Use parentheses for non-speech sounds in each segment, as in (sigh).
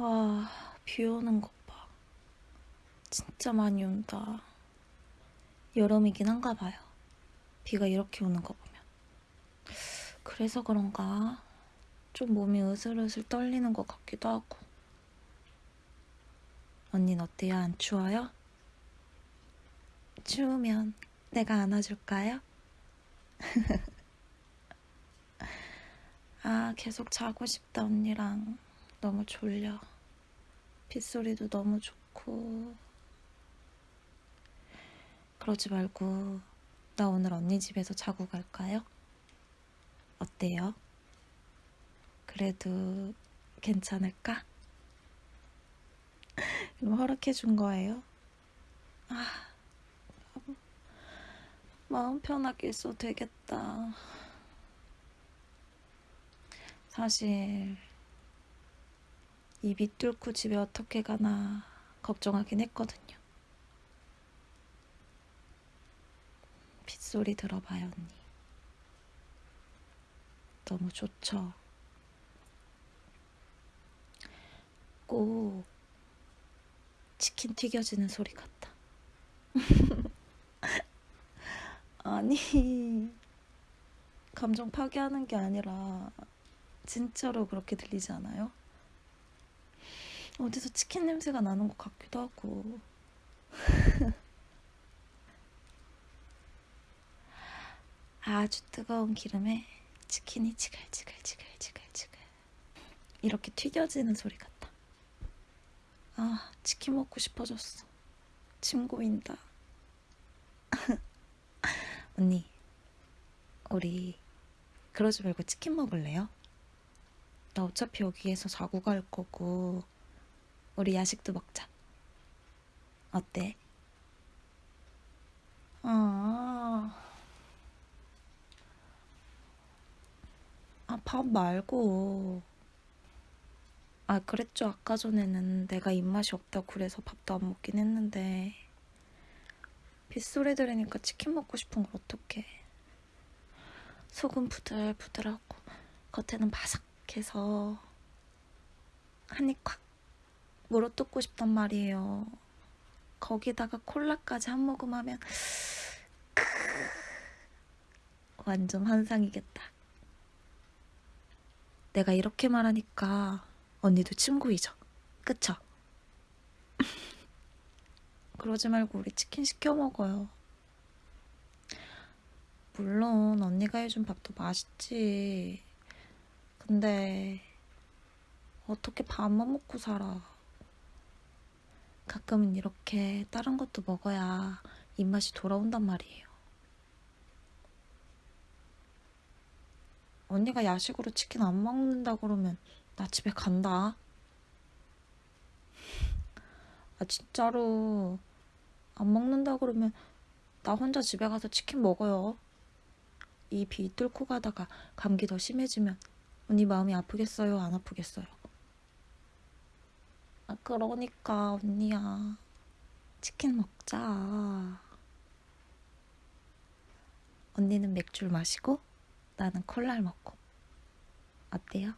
와, 비 오는 것 봐. 진짜 많이 온다. 여름이긴 한가 봐요. 비가 이렇게 오는 거 보면. 그래서 그런가? 좀 몸이 으슬으슬 떨리는 것 같기도 하고. 언닌 어때요? 안 추워요? 추우면 내가 안아줄까요? (laughs) 아, 계속 자고 싶다, 언니랑. 너무 졸려. 빗소리도 너무 좋고. 그러지 말고, 나 오늘 언니 집에서 자고 갈까요? 어때요? 그래도 괜찮을까? (laughs) 그럼 허락해 준 거예요? 아, 마음 편하게 있어도 되겠다. 사실 입이 뚫고 집에 어떻게 가나 걱정하긴 했거든요. 빗소리 들어봐요, 언니. 너무 좋죠? 꼭 치킨 튀겨지는 소리 같다. (laughs) 아니, 감정 파괴하는 게 아니라 진짜로 그렇게 들리지 않아요? 어디서 치킨 냄새가 나는 것 같기도 하고. (laughs) 아주 뜨거운 기름에 치킨이 지글지글지글지글지글 이렇게 튀겨지는 소리 같다. 아, 치킨 먹고 싶어졌어. 침 고인다. (laughs) 언니, 우리 그러지 말고 치킨 먹을래요? 나 어차피 여기에서 자고 갈 거고 우리 야식도 먹자. 어때? 아, 아, 밥 말고. 아, 그랬죠. 아까 전에는 내가 입맛이 없다고 그래서 밥도 안 먹긴 했는데. 빗소리 들으니까 치킨 먹고 싶은 걸 어떡해. 속은 부들부들하고 겉에는 바삭해서 한 입 콱 물어뜯고 싶단 말이에요. 거기다가 콜라까지 한 모금 하면 크 완전 환상이겠다. 내가 이렇게 말하니까 언니도 침구이죠. 그쵸? (laughs) 그러지 말고 우리 치킨 시켜 먹어요. 물론 언니가 해준 밥도 맛있지. 근데 어떻게 밥만 먹고 살아? 가끔은 이렇게 다른 것도 먹어야 입맛이 돌아온단 말이에요. 언니가 야식으로 치킨 안 먹는다 그러면 나 집에 간다. 아 진짜로 안 먹는다 그러면 나 혼자 집에 가서 치킨 먹어요. 이 비 뚫고 가다가 감기 더 심해지면 언니 마음이 아프겠어요? 안 아프겠어요? 아 그러니까 언니야 치킨 먹자. 언니는 맥주를 마시고 나는 콜라를 먹고 어때요?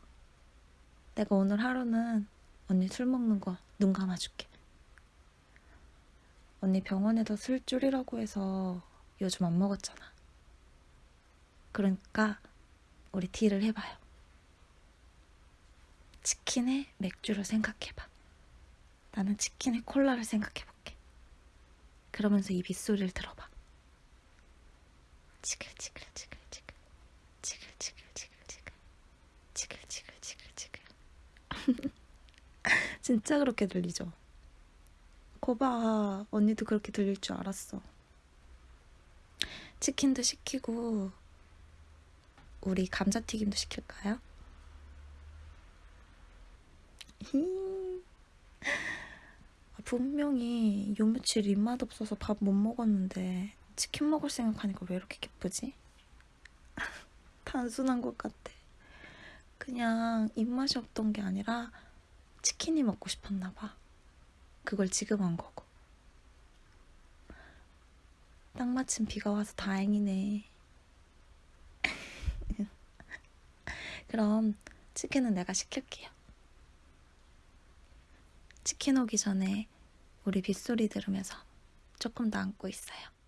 내가 오늘 하루는 언니 술 먹는 거 눈 감아줄게. 언니 병원에서 술 줄이라고 해서 요즘 안 먹었잖아. 그러니까 우리 딜을 해봐요. 치킨에 맥주를 생각해봐. 나는 치킨에 콜라를 생각해볼게. 그러면서 이 빗소리를 들어봐. 지글지글지글지글 지글지글지글지글 지글지글지글지글 진짜 그렇게 들리죠? 거봐 언니도 그렇게 들릴 줄 알았어. 치킨도 시키고 우리 감자튀김도 시킬까요? 분명히 요 며칠 입맛 없어서 밥 못 먹었는데 치킨 먹을 생각하니까 왜 이렇게 기쁘지? (laughs) 단순한 것 같아. 그냥 입맛이 없던 게 아니라 치킨이 먹고 싶었나 봐. 그걸 지금 한 거고. 딱 마침 비가 와서 다행이네. (laughs) 그럼 치킨은 내가 시킬게요. 치킨 오기 전에 우리 빗소리 들으면서 조금 더 안고 있어요.